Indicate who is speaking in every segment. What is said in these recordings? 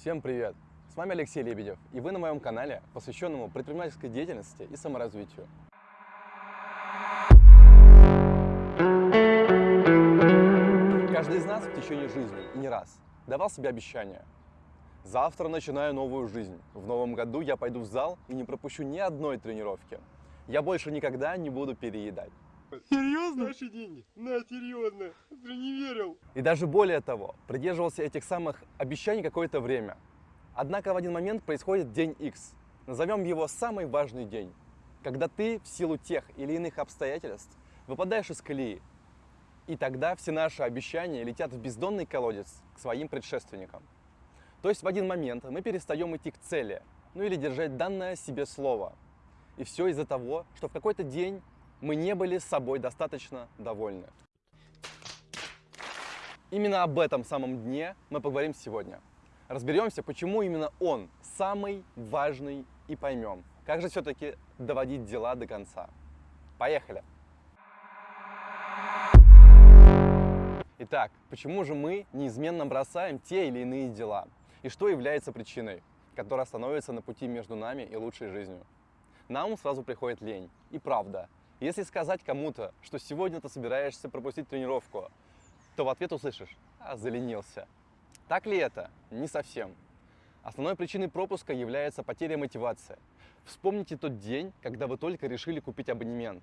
Speaker 1: Всем привет! С вами Алексей Лебедев, и вы на моем канале, посвященному предпринимательской деятельности и саморазвитию. Каждый из нас в течение жизни и не раз давал себе обещания. Завтра начинаю новую жизнь. В новом году я пойду в зал и не пропущу ни одной тренировки. Я больше никогда не буду переедать.
Speaker 2: Серьезно? Наши деньги? На, серьезно. Ты не верил.
Speaker 1: И даже более того, придерживался этих самых обещаний какое-то время. Однако в один момент происходит день X. Назовем его самый важный день. Когда ты в силу тех или иных обстоятельств выпадаешь из колеи. И тогда все наши обещания летят в бездонный колодец к своим предшественникам. То есть в один момент мы перестаем идти к цели, ну или держать данное себе слово. И все из-за того, что в какой-то день мы не были с собой достаточно довольны. Именно об этом самом дне мы поговорим сегодня. Разберемся, почему именно он самый важный и поймем, как же все-таки доводить дела до конца. Поехали! Итак, почему же мы неизменно бросаем те или иные дела? И что является причиной, которая становится на пути между нами и лучшей жизнью? На ум сразу приходит лень. И правда, если сказать кому-то, что сегодня ты собираешься пропустить тренировку, то в ответ услышишь «а, заленился». Так ли это? Не совсем. Основной причиной пропуска является потеря мотивации. Вспомните тот день, когда вы только решили купить абонемент.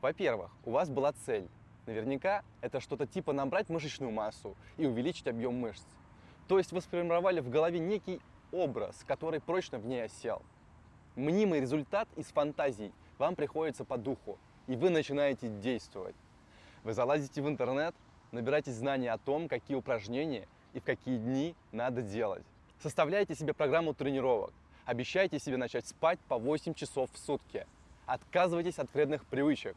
Speaker 1: Во-первых, у вас была цель. Наверняка это что-то типа набрать мышечную массу и увеличить объем мышц. То есть вы сформировали в голове некий образ, который прочно в ней осел. Мнимый результат из фантазий вам приходится по духу, и вы начинаете действовать. Вы залазите в интернет, набираете знания о том, какие упражнения и в какие дни надо делать. Составляете себе программу тренировок, обещаете себе начать спать по 8 часов в сутки. Отказывайтесь от вредных привычек.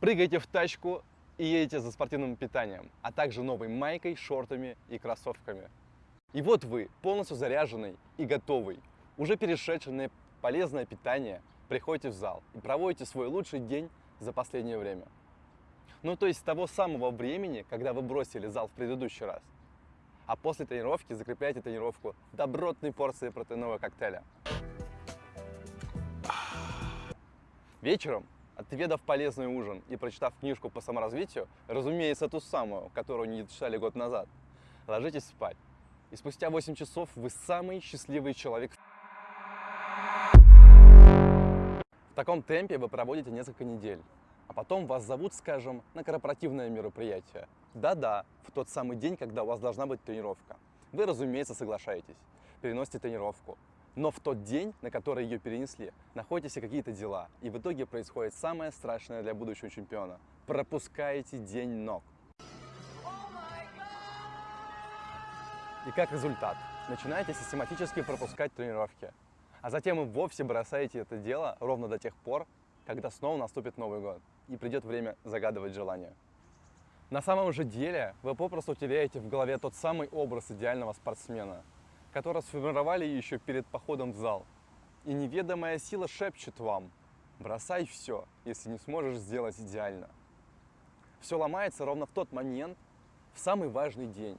Speaker 1: Прыгайте в тачку и едете за спортивным питанием, а также новой майкой, шортами и кроссовками. И вот вы, полностью заряженный и готовый, уже перешедший на полезное питание, приходите в зал и проводите свой лучший день за последнее время. Ну, то есть с того самого времени, когда вы бросили зал в предыдущий раз. А после тренировки закрепляйте тренировку добротной порцией протеинового коктейля. Вечером, отведав полезный ужин и прочитав книжку по саморазвитию, разумеется, ту самую, которую не читали год назад, ложитесь спать. И спустя 8 часов вы самый счастливый человек В таком темпе вы проводите несколько недель, а потом вас зовут, скажем, на корпоративное мероприятие. Да-да, в тот самый день, когда у вас должна быть тренировка. Вы, разумеется, соглашаетесь, переносите тренировку. Но в тот день, на который ее перенесли, находитесь какие-то дела, и в итоге происходит самое страшное для будущего чемпиона. Пропускаете день ног. И как результат, начинаете систематически пропускать тренировки, а затем и вовсе бросаете это дело ровно до тех пор, когда снова наступит Новый год и придет время загадывать желания. На самом же деле вы попросту теряете в голове тот самый образ идеального спортсмена, который сформировали еще перед походом в зал. И неведомая сила шепчет вам «бросай все, если не сможешь сделать идеально». Все ломается ровно в тот момент, в самый важный день,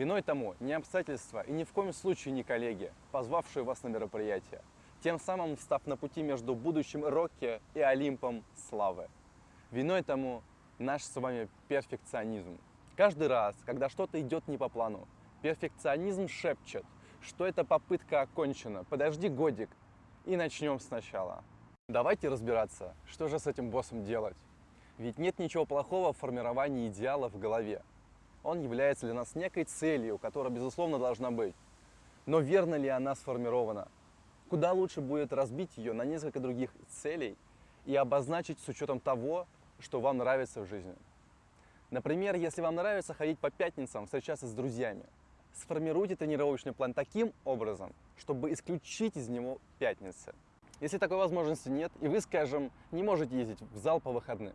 Speaker 1: Виной тому не обстоятельства и ни в коем случае не коллеги, позвавшие вас на мероприятие, тем самым став на пути между будущим Рокки и Олимпом славы. Виной тому наш с вами перфекционизм. Каждый раз, когда что-то идет не по плану, перфекционизм шепчет, что эта попытка окончена, подожди годик и начнем сначала. Давайте разбираться, что же с этим боссом делать. Ведь нет ничего плохого в формировании идеала в голове он является для нас некой целью, которая, безусловно, должна быть. Но верно ли она сформирована? Куда лучше будет разбить ее на несколько других целей и обозначить с учетом того, что вам нравится в жизни. Например, если вам нравится ходить по пятницам, встречаться с друзьями, сформируйте тренировочный план таким образом, чтобы исключить из него пятницы. Если такой возможности нет, и вы, скажем, не можете ездить в зал по выходным,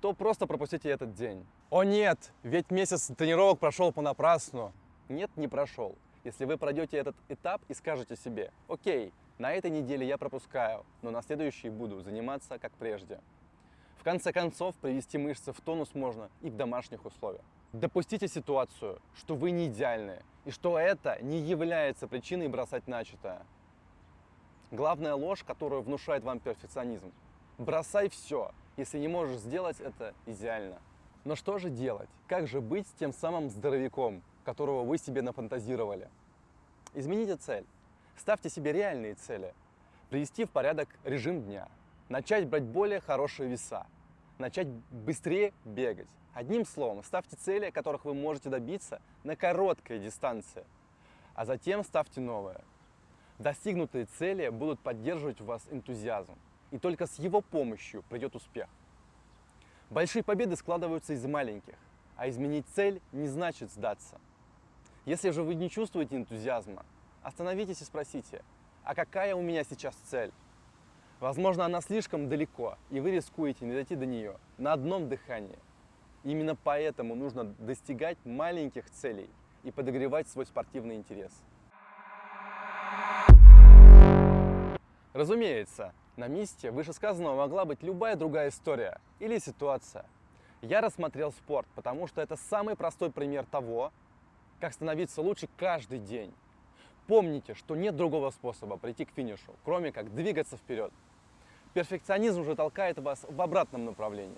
Speaker 1: то просто пропустите этот день. О нет, ведь месяц тренировок прошел понапрасну. Нет, не прошел. Если вы пройдете этот этап и скажете себе, окей, на этой неделе я пропускаю, но на следующей буду заниматься как прежде. В конце концов, привести мышцы в тонус можно и в домашних условиях. Допустите ситуацию, что вы не идеальны, и что это не является причиной бросать начатое. Главная ложь, которую внушает вам перфекционизм. Бросай все, если не можешь сделать это идеально. Но что же делать? Как же быть с тем самым здоровяком, которого вы себе нафантазировали? Измените цель. Ставьте себе реальные цели. Привести в порядок режим дня. Начать брать более хорошие веса. Начать быстрее бегать. Одним словом, ставьте цели, которых вы можете добиться на короткой дистанции. А затем ставьте новые. Достигнутые цели будут поддерживать у вас энтузиазм. И только с его помощью придет успех. Большие победы складываются из маленьких, а изменить цель не значит сдаться. Если же вы не чувствуете энтузиазма, остановитесь и спросите, а какая у меня сейчас цель? Возможно, она слишком далеко, и вы рискуете не дойти до нее на одном дыхании. Именно поэтому нужно достигать маленьких целей и подогревать свой спортивный интерес. Разумеется, на месте вышесказанного могла быть любая другая история или ситуация. Я рассмотрел спорт, потому что это самый простой пример того, как становиться лучше каждый день. Помните, что нет другого способа прийти к финишу, кроме как двигаться вперед. Перфекционизм же толкает вас в обратном направлении.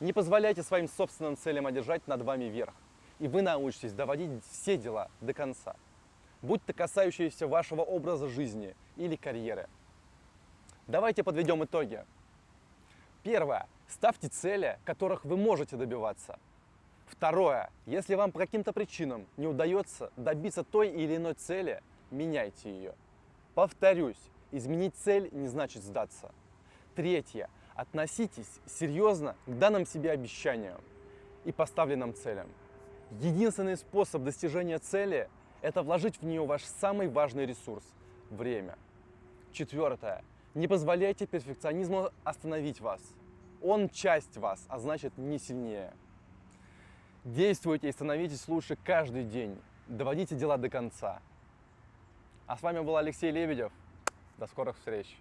Speaker 1: Не позволяйте своим собственным целям одержать над вами верх, и вы научитесь доводить все дела до конца, будь то касающиеся вашего образа жизни или карьеры. Давайте подведем итоги. Первое. Ставьте цели, которых вы можете добиваться. Второе. Если вам по каким-то причинам не удается добиться той или иной цели, меняйте ее. Повторюсь, изменить цель не значит сдаться. Третье. Относитесь серьезно к данным себе обещаниям и поставленным целям. Единственный способ достижения цели – это вложить в нее ваш самый важный ресурс – время. Четвертое. Не позволяйте перфекционизму остановить вас. Он часть вас, а значит не сильнее. Действуйте и становитесь лучше каждый день. Доводите дела до конца. А с вами был Алексей Лебедев. До скорых встреч.